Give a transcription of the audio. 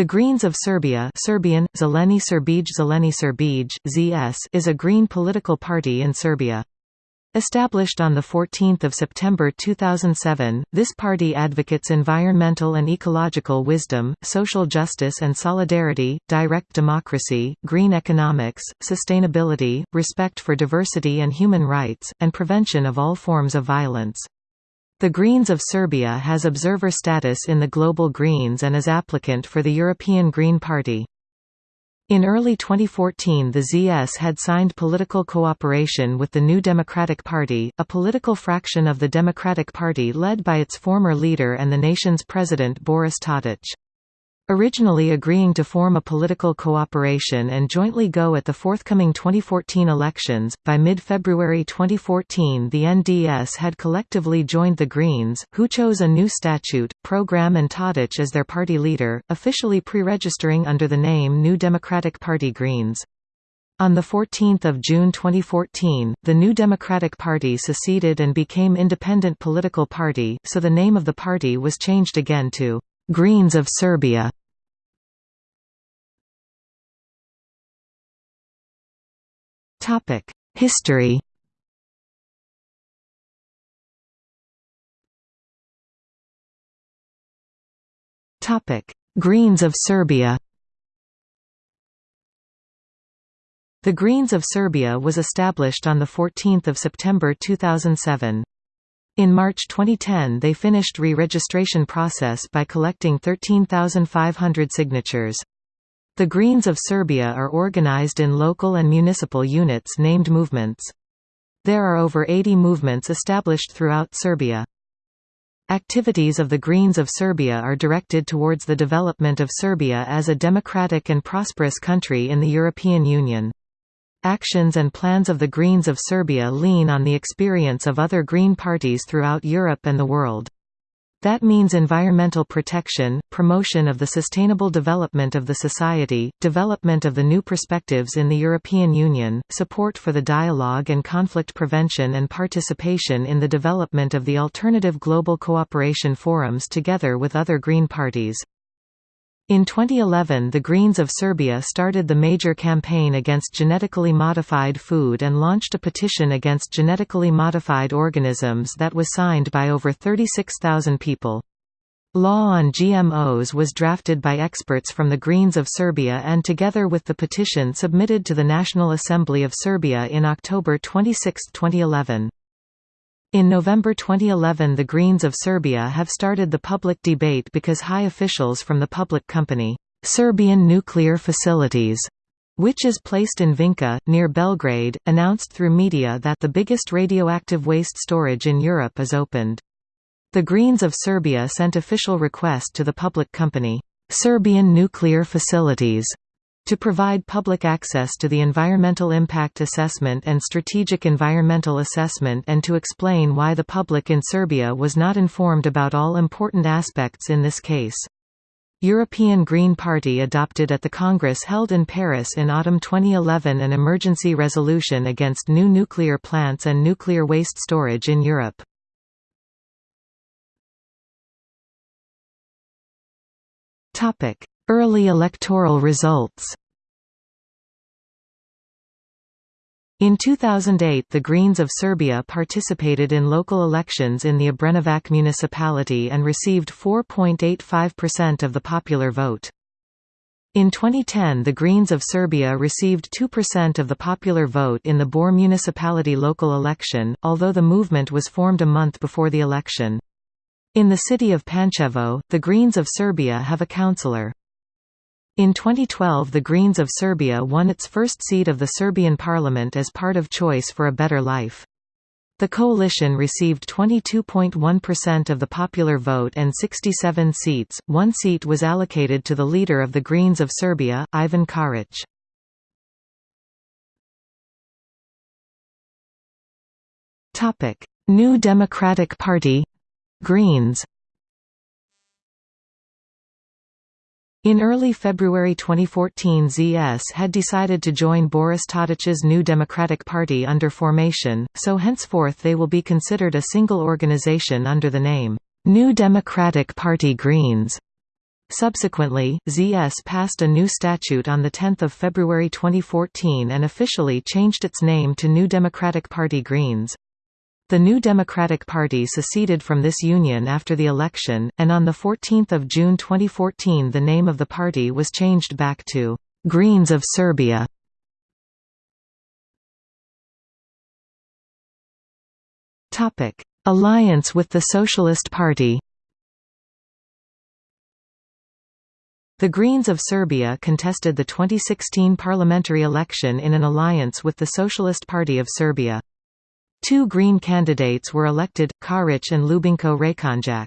The Greens of Serbia Serbian, Zeleni Srbije Zeleni Srbije, ZS is a green political party in Serbia. Established on 14 September 2007, this party advocates environmental and ecological wisdom, social justice and solidarity, direct democracy, green economics, sustainability, respect for diversity and human rights, and prevention of all forms of violence. The Greens of Serbia has observer status in the Global Greens and is applicant for the European Green Party. In early 2014 the ZS had signed political cooperation with the New Democratic Party, a political fraction of the Democratic Party led by its former leader and the nation's president Boris Tadic. Originally agreeing to form a political cooperation and jointly go at the forthcoming 2014 elections, by mid-February 2014 the NDS had collectively joined the Greens, who chose a new statute, program and Tadic as their party leader, officially pre-registering under the name New Democratic Party Greens. On 14 June 2014, the New Democratic Party seceded and became independent political party, so the name of the party was changed again to Greens of Serbia. History Topic: Greens of Serbia The Greens of Serbia was established on 14 September 2007. In March 2010 they finished re-registration process by collecting 13,500 signatures. The Greens of Serbia are organized in local and municipal units named movements. There are over 80 movements established throughout Serbia. Activities of the Greens of Serbia are directed towards the development of Serbia as a democratic and prosperous country in the European Union. Actions and plans of the Greens of Serbia lean on the experience of other Green parties throughout Europe and the world. That means environmental protection, promotion of the sustainable development of the society, development of the new perspectives in the European Union, support for the dialogue and conflict prevention and participation in the development of the alternative global cooperation forums together with other Green parties. In 2011 the Greens of Serbia started the major campaign against genetically modified food and launched a petition against genetically modified organisms that was signed by over 36,000 people. Law on GMOs was drafted by experts from the Greens of Serbia and together with the petition submitted to the National Assembly of Serbia in October 26, 2011. In November 2011 the Greens of Serbia have started the public debate because high officials from the public company, Serbian Nuclear Facilities, which is placed in Vinča, near Belgrade, announced through media that the biggest radioactive waste storage in Europe is opened. The Greens of Serbia sent official request to the public company, Serbian Nuclear Facilities, to provide public access to the Environmental Impact Assessment and Strategic Environmental Assessment and to explain why the public in Serbia was not informed about all important aspects in this case. European Green Party adopted at the Congress held in Paris in autumn 2011 an emergency resolution against new nuclear plants and nuclear waste storage in Europe. Early electoral results In 2008 the Greens of Serbia participated in local elections in the Obrenovac municipality and received 4.85% of the popular vote. In 2010 the Greens of Serbia received 2% of the popular vote in the Bor municipality local election, although the movement was formed a month before the election. In the city of Pančevo, the Greens of Serbia have a councillor. In 2012 the Greens of Serbia won its first seat of the Serbian parliament as part of Choice for a Better Life. The coalition received 22.1% of the popular vote and 67 seats. One seat was allocated to the leader of the Greens of Serbia, Ivan Karic. New Democratic Party Greens In early February 2014 ZS had decided to join Boris Tadic's New Democratic Party under formation, so henceforth they will be considered a single organization under the name, New Democratic Party Greens. Subsequently, ZS passed a new statute on 10 February 2014 and officially changed its name to New Democratic Party Greens. The New Democratic Party seceded from this union after the election, and on 14 June 2014 the name of the party was changed back to «Greens of Serbia». Alliance with the Socialist Party The Greens of Serbia contested the 2016 parliamentary election in an alliance with the Socialist Party of Serbia. Two Green candidates were elected, Karic and Ljubinko Rakonjac.